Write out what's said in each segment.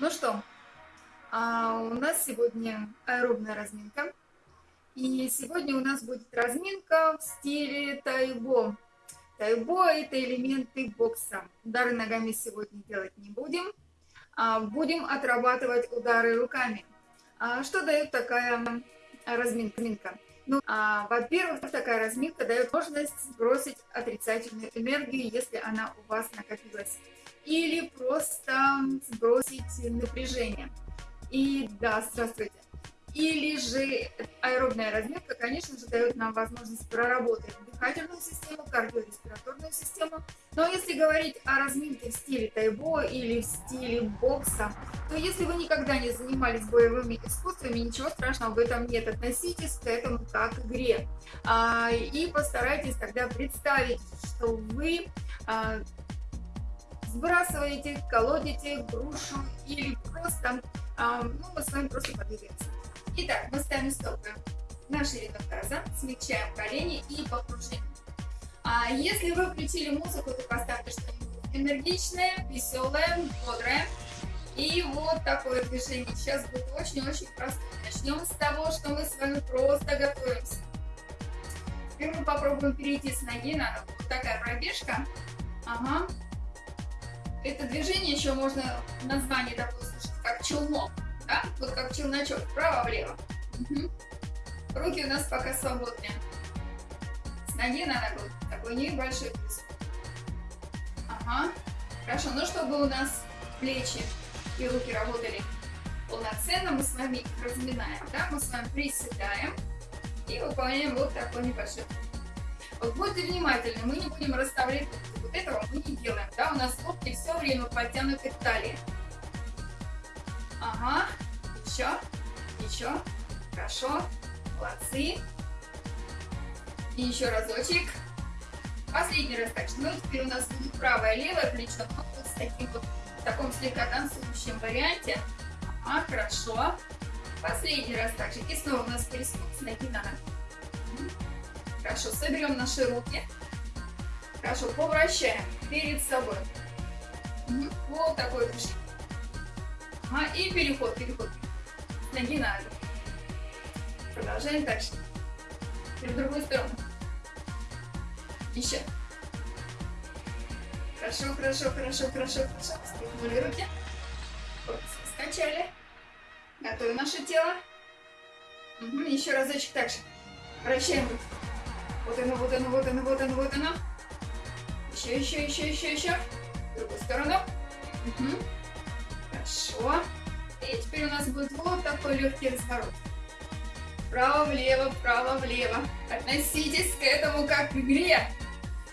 Ну что, а у нас сегодня аэробная разминка. И сегодня у нас будет разминка в стиле тайбо. Тайбо – это элементы бокса. Удары ногами сегодня делать не будем. А будем отрабатывать удары руками. А что дает такая разминка? Ну, а, во-первых, такая разминка дает возможность сбросить отрицательную энергию, если она у вас накопилась или просто сбросить напряжение. И да, здравствуйте. Или же аэробная разминка, конечно же, дает нам возможность проработать дыхательную систему, кардиореспираторную систему. Но если говорить о разминке в стиле тайбо или в стиле бокса, то если вы никогда не занимались боевыми искусствами, ничего страшного в этом нет. Относитесь к этому как к игре. А, и постарайтесь тогда представить, что вы а, сбрасываете, колодите грушу или просто, а, ну, мы с вами просто подвигаемся. Итак, мы ставим стопы на ширину таза, смягчаем колени и по А если вы включили музыку, то поставьте что-нибудь энергичное, веселое, бодрое. И вот такое движение сейчас будет очень-очень простое. Начнем с того, что мы с вами просто готовимся. Теперь мы попробуем перейти с ноги на ногу. Такая пробежка. Ага. Это движение еще можно название такое слышать, как челнок, да? Вот как челночок, вправо-влево. Угу. Руки у нас пока свободные. С ноги на ногу. Такой небольшой плюс. Ага. Хорошо, ну чтобы у нас плечи и руки работали полноценно, мы с вами их разминаем, да? Мы с вами приседаем и выполняем вот такой небольшой. Вот будьте внимательны, мы не будем расставлять этого мы не делаем, да, у нас локти все время подтянуты к талии. Ага, еще, еще, хорошо, молодцы. И еще разочек. Последний раз так ну теперь у нас будет правое левое плечо, ну, вот с таким вот, в таком слегка танцующем варианте. Ага, хорошо. Последний раз также. И снова у нас перескок с ноги на ногу. Хорошо, соберем наши руки. Хорошо, поворачиваем перед собой. Вот такой движение. Ага, и переход, переход. С ноги на ногу. Продолжаем дальше. Теперь в другую сторону. Еще. Хорошо, хорошо, хорошо, хорошо, хорошо. Стряхнули руки. Скачали. Готовим наше тело. Угу. Еще разочек так же. Вращаем руки. Вот оно, вот оно, вот оно, вот оно, вот оно. Еще, еще, еще, еще, еще. В другую сторону. Угу. Хорошо. И теперь у нас будет вот такой легкий разворот. Вправо-влево, вправо-влево. Относитесь к этому как к игре.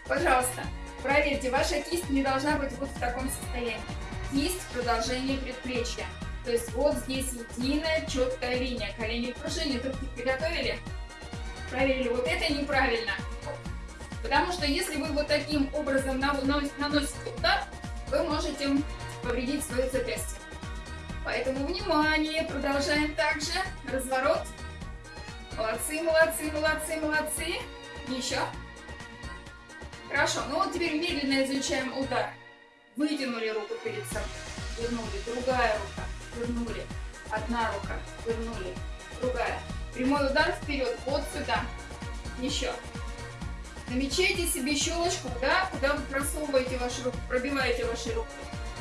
Пожалуйста, проверьте, ваша кисть не должна быть вот в таком состоянии. Кисть в продолжении предплечья. То есть вот здесь единая четкая линия. Колени в пружине. Руки приготовили? Проверили. Вот это неправильно. Потому что если вы вот таким образом наносите удар, вы можете повредить свое запястье. Поэтому внимание, продолжаем также. Разворот. Молодцы, молодцы, молодцы, молодцы. Еще. Хорошо, ну вот теперь медленно изучаем удар. Вытянули руку перед собой, вернули, другая рука, вернули, одна рука, вернули, другая. Прямой удар вперед, вот сюда. Еще. Намечайте себе щелочку, да, куда вы просовываете ваши руки, пробиваете ваши руки.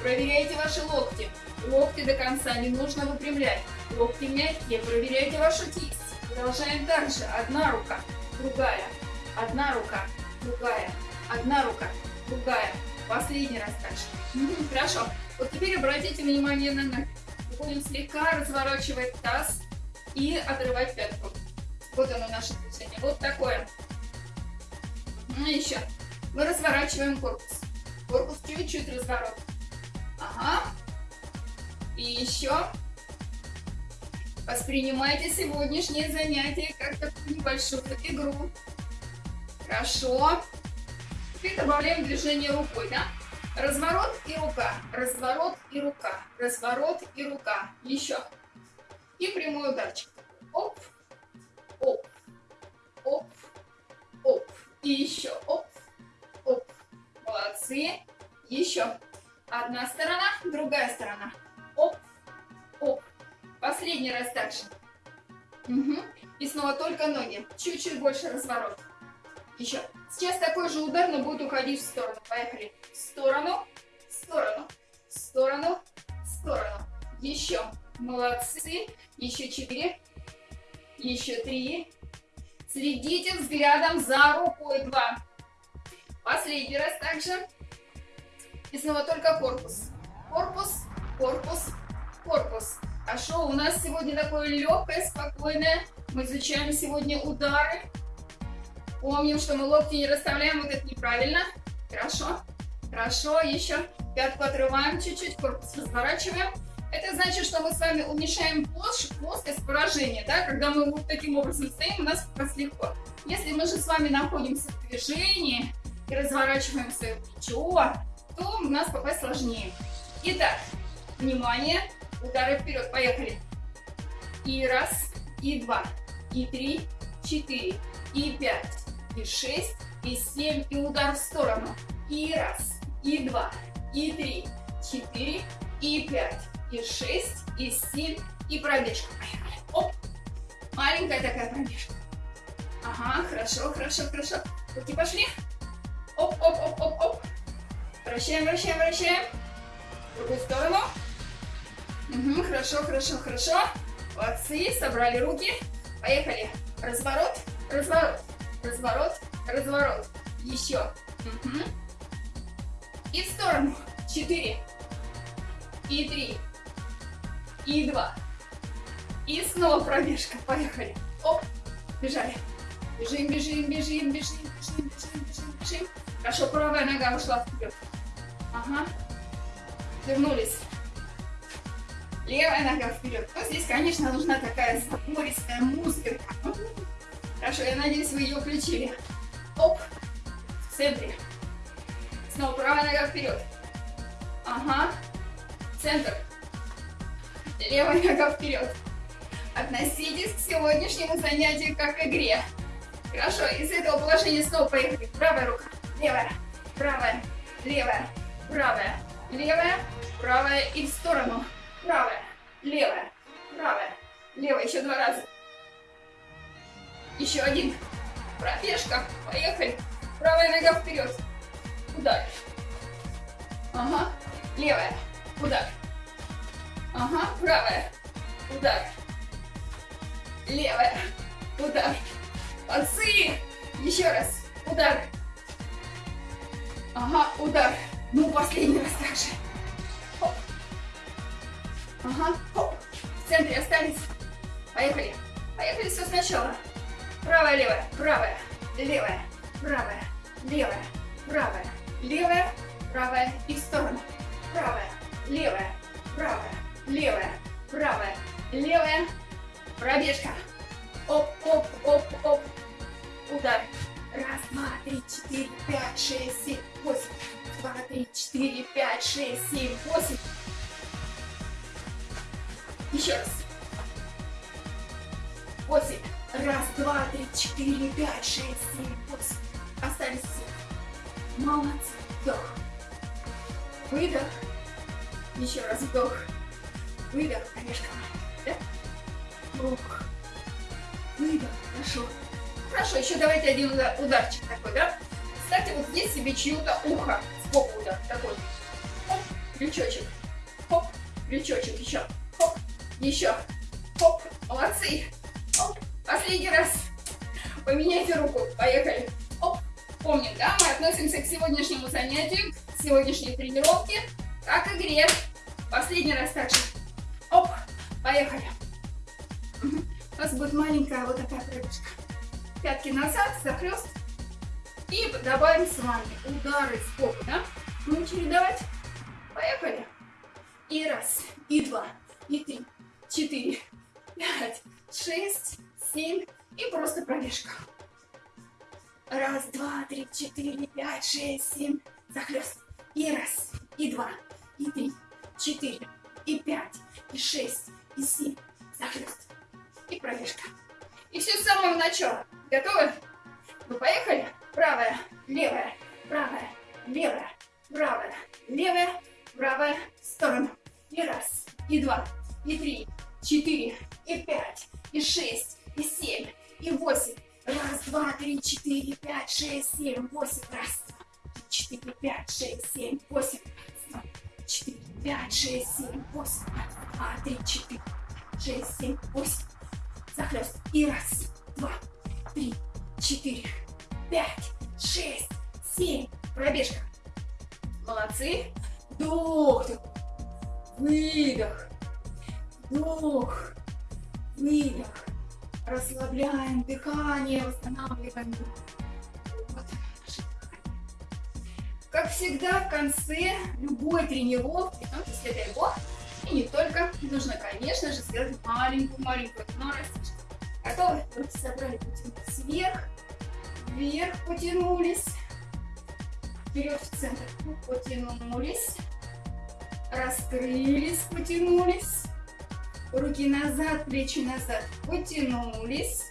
Проверяйте ваши локти. Локти до конца не нужно выпрямлять. Локти мягкие, проверяйте вашу кисть. Продолжаем дальше. Одна рука, другая. Одна рука, другая. Одна рука, другая. Последний раз дальше. Хорошо. Вот теперь обратите внимание на ноги. Будем слегка разворачивать таз и отрывать пятку. Вот оно наше движение. Вот такое. Ну, еще. Мы разворачиваем корпус. Корпус чуть-чуть разворот. Ага. И еще. Воспринимайте сегодняшнее занятие как такую небольшую игру. Хорошо. Теперь добавляем движение рукой, да? Разворот и рука, разворот и рука, разворот и рука. Еще. И прямой ударчик. Оп, оп, оп, оп. И еще. Оп, оп. Молодцы. Еще. Одна сторона, другая сторона. Оп, Последний раз так же. Угу. И снова только ноги. Чуть-чуть больше разворот. Еще. Сейчас такой же удар, но будет уходить в сторону. Поехали. В сторону, в сторону, в сторону, в сторону. Еще. Молодцы. Еще четыре. Еще три. Следите взглядом за рукой. Два. Последний раз также. И снова только корпус. Корпус, корпус, корпус. А шоу у нас сегодня такое легкое, спокойное. Мы изучаем сегодня удары. Помним, что мы локти не расставляем, вот это неправильно. Хорошо, хорошо, еще пятку отрываем чуть-чуть, корпус разворачиваем. Это значит, что мы с вами уменьшаем плоскость поражения, да, когда мы вот таким образом стоим, у нас как. Если мы же с вами находимся в движении и разворачиваем свое плечо, то у нас попасть сложнее. Итак, внимание, удары вперед, поехали. И раз, и два, и три, четыре, и пять, и шесть, и семь, и удар в сторону. И раз, и два, и три, четыре, и пять, и шесть, и семь, и пробежка. Оп. Маленькая такая пробежка. Ага, хорошо, хорошо, хорошо. Руки пошли. Оп, оп, оп, оп, оп. Вращаем, вращаем, вращаем. В другую сторону. Угу, хорошо, хорошо, хорошо. Молодцы, собрали руки. Поехали. Разворот, разворот, разворот, разворот. Еще. Угу. И в сторону. Четыре. И три. И два. И снова пробежка. Поехали. Оп. Бежали. Бежим, бежим, бежим, бежим, бежим, бежим, бежим, бежим. Хорошо, правая нога ушла вперед. Ага. Вернулись. Левая нога вперед. Вот здесь, конечно, нужна такая забористая музыка. Хорошо, я надеюсь, вы ее включили. Оп. В центре. Снова правая нога вперед. Ага. Центр. Левая нога вперед. Относитесь к сегодняшнему занятию как к игре. Хорошо, из этого положения снова поехали. Правая рука, левая, правая, левая, правая, левая, правая и в сторону. Правая, левая, правая, левая. Еще два раза. Еще один. Пробежка. Поехали. Правая нога вперед. Удар. Ага. Левая. Удар. Ага. Правая. Удар. Левая. Удар. Молодцы. Еще раз. Удар. Ага. Удар. Ну, последний раз так же. Хоп. Ага. Хоп. В центре остались. Поехали. Поехали все сначала. Правая, левая, правая, левая, правая, левая, правая, левая, правая и в сторону. Правая, левая, правая, левая, правая, левая. Пробежка. Оп, оп, оп, оп. Удар. Раз, два, три, четыре, пять, шесть, семь, восемь. Два, три, четыре, пять, шесть, семь, восемь. Еще раз. Восемь. Раз, два, три, четыре, пять, шесть, семь, восемь. Остались все. Молодцы. Вдох. Выдох. Еще раз вдох. Выдох. Конечно. Да? Вдох. Выдох. Хорошо. Хорошо, еще давайте один удар, ударчик такой, да? Кстати, вот здесь себе чью-то ухо. Сбоку удар такой. Хоп, крючочек. Хоп, крючочек. Еще. Хоп, еще. Хоп, молодцы. Хоп, Последний раз. Поменяйте руку. Поехали. Оп. Помним, да, мы относимся к сегодняшнему занятию, к сегодняшней тренировке, как игре. Последний раз также. Оп. Поехали. У нас будет маленькая вот такая пробежка. Пятки назад, захлест. И добавим с вами удары в попу, да? Ну, чередовать. Поехали. И раз, и два, и три, четыре, пять, шесть, семь и просто пробежка. Раз, два, три, четыре, пять, шесть, семь. Захлест. И раз, и два, и три, четыре, и пять, и шесть, и семь. Захлест. И пробежка. И все с самого начала. Готовы? Ну, поехали. Правая, левая, правая, левая, правая, левая, правая, в. И раз, и два, и три, четыре, и пять, и шесть, и семь, и восемь. Раз, два, три, четыре, пять, шесть, семь, восемь. Раз, два, три, четыре, пять, шесть, семь, восемь. Раз, два, четыре, пять, шесть, семь, восемь. Раз, два, три, четыре, шесть, семь, восемь. Захлест. И раз, два, три, четыре, пять, шесть, семь. Пробежка. Молодцы. Вдох. Выдох. Вдох. Выдох. Расслабляем дыхание, восстанавливаем. Вот Как всегда, в конце любой тренировки, ну, если дай бог, и не только, нужно, конечно же, сделать маленькую-маленькую дно растяжку. Готовы? Руки собрали, потянулись вверх, вверх потянулись, вперед в центр, потянулись, раскрылись, потянулись, руки назад, плечи назад, потянулись,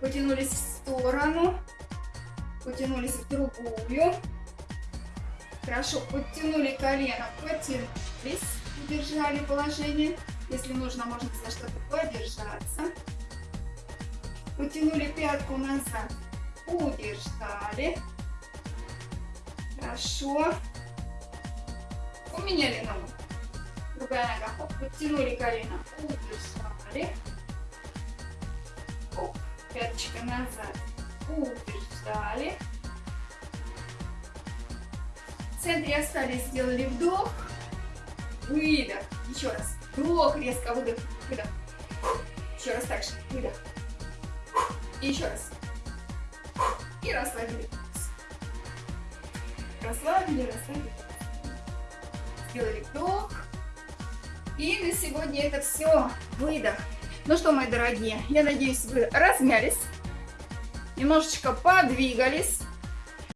потянулись в сторону, потянулись в другую, хорошо, подтянули колено, потянулись, удержали положение, если нужно, можно за что-то подержаться, потянули пятку назад, удержали, хорошо, поменяли ногу, другая нога. Хоп, подтянули колено, удержали. Оп, пяточка назад, удержали. В центре остались, сделали вдох, выдох. Еще раз. Вдох, резко выдох, выдох. Еще раз так же, выдох. И еще раз. И расслабили. Расслабили, расслабили. Сделали вдох. И на сегодня это все. Выдох. Ну что, мои дорогие, я надеюсь, вы размялись, немножечко подвигались.